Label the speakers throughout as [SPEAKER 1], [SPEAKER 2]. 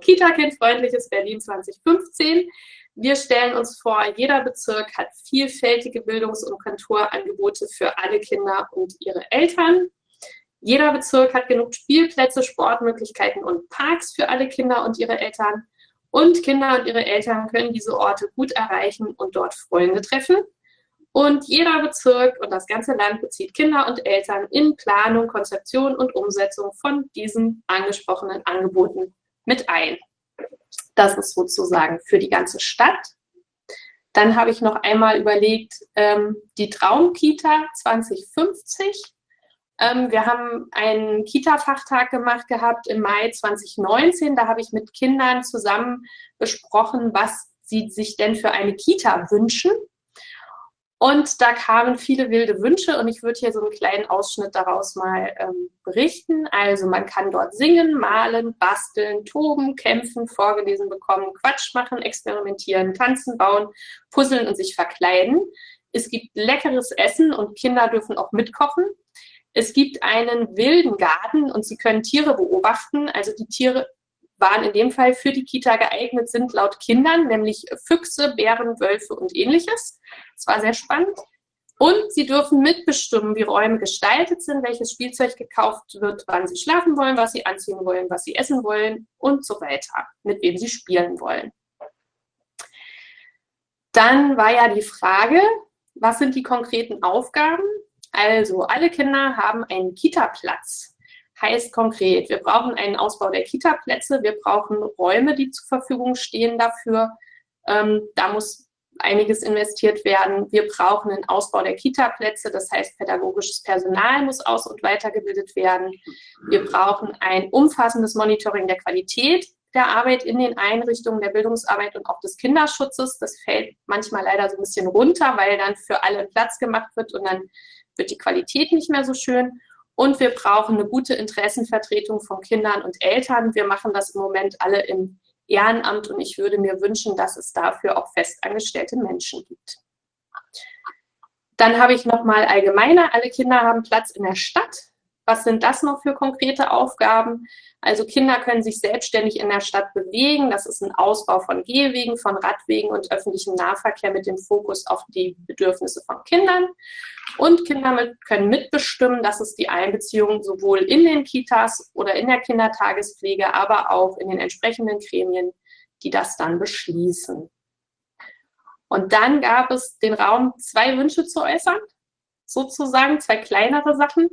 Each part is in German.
[SPEAKER 1] Kita-Kind-freundliches Berlin 2015. Wir stellen uns vor, jeder Bezirk hat vielfältige Bildungs- und Konturangebote für alle Kinder und ihre Eltern. Jeder Bezirk hat genug Spielplätze, Sportmöglichkeiten und Parks für alle Kinder und ihre Eltern. Und Kinder und ihre Eltern können diese Orte gut erreichen und dort Freunde treffen. Und jeder Bezirk und das ganze Land bezieht Kinder und Eltern in Planung, Konzeption und Umsetzung von diesen angesprochenen Angeboten mit ein. Das ist sozusagen für die ganze Stadt. Dann habe ich noch einmal überlegt, ähm, die Traumkita 2050. Ähm, wir haben einen Kita-Fachtag gemacht gehabt im Mai 2019. Da habe ich mit Kindern zusammen besprochen, was sie sich denn für eine Kita wünschen. Und da kamen viele wilde Wünsche und ich würde hier so einen kleinen Ausschnitt daraus mal ähm, berichten. Also man kann dort singen, malen, basteln, toben, kämpfen, vorgelesen bekommen, Quatsch machen, experimentieren, tanzen, bauen, puzzeln und sich verkleiden. Es gibt leckeres Essen und Kinder dürfen auch mitkochen. Es gibt einen wilden Garten und sie können Tiere beobachten. Also die Tiere waren in dem Fall für die Kita geeignet sind, laut Kindern, nämlich Füchse, Bären, Wölfe und ähnliches. Das war sehr spannend. Und sie dürfen mitbestimmen, wie Räume gestaltet sind, welches Spielzeug gekauft wird, wann sie schlafen wollen, was sie anziehen wollen, was sie essen wollen und so weiter, mit wem sie spielen wollen. Dann war ja die Frage, was sind die konkreten Aufgaben? Also, alle Kinder haben einen Kita-Platz heißt konkret, wir brauchen einen Ausbau der Kita-Plätze, wir brauchen Räume, die zur Verfügung stehen dafür. Ähm, da muss einiges investiert werden. Wir brauchen einen Ausbau der Kita-Plätze, das heißt, pädagogisches Personal muss aus- und weitergebildet werden. Wir brauchen ein umfassendes Monitoring der Qualität der Arbeit in den Einrichtungen der Bildungsarbeit und auch des Kinderschutzes. Das fällt manchmal leider so ein bisschen runter, weil dann für alle Platz gemacht wird und dann wird die Qualität nicht mehr so schön. Und wir brauchen eine gute Interessenvertretung von Kindern und Eltern. Wir machen das im Moment alle im Ehrenamt und ich würde mir wünschen, dass es dafür auch festangestellte Menschen gibt. Dann habe ich nochmal allgemeiner, alle Kinder haben Platz in der Stadt. Was sind das noch für konkrete Aufgaben? Also Kinder können sich selbstständig in der Stadt bewegen. Das ist ein Ausbau von Gehwegen, von Radwegen und öffentlichem Nahverkehr mit dem Fokus auf die Bedürfnisse von Kindern. Und Kinder mit, können mitbestimmen, das ist die Einbeziehung sowohl in den Kitas oder in der Kindertagespflege, aber auch in den entsprechenden Gremien, die das dann beschließen. Und dann gab es den Raum, zwei Wünsche zu äußern, sozusagen, zwei kleinere Sachen.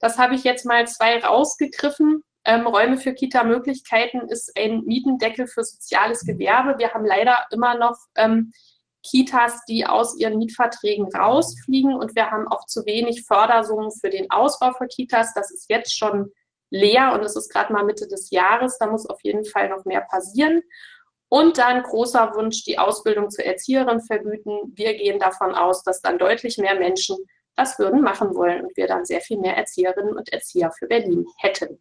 [SPEAKER 1] Das habe ich jetzt mal zwei rausgegriffen. Ähm, Räume für Kita-Möglichkeiten ist ein Mietendeckel für soziales Gewerbe. Wir haben leider immer noch ähm, Kitas, die aus ihren Mietverträgen rausfliegen und wir haben auch zu wenig Fördersummen für den Ausbau für Kitas. Das ist jetzt schon leer und es ist gerade mal Mitte des Jahres. Da muss auf jeden Fall noch mehr passieren. Und dann großer Wunsch, die Ausbildung zur Erzieherin vergüten. Wir gehen davon aus, dass dann deutlich mehr Menschen das würden machen wollen und wir dann sehr viel mehr Erzieherinnen und Erzieher für Berlin hätten.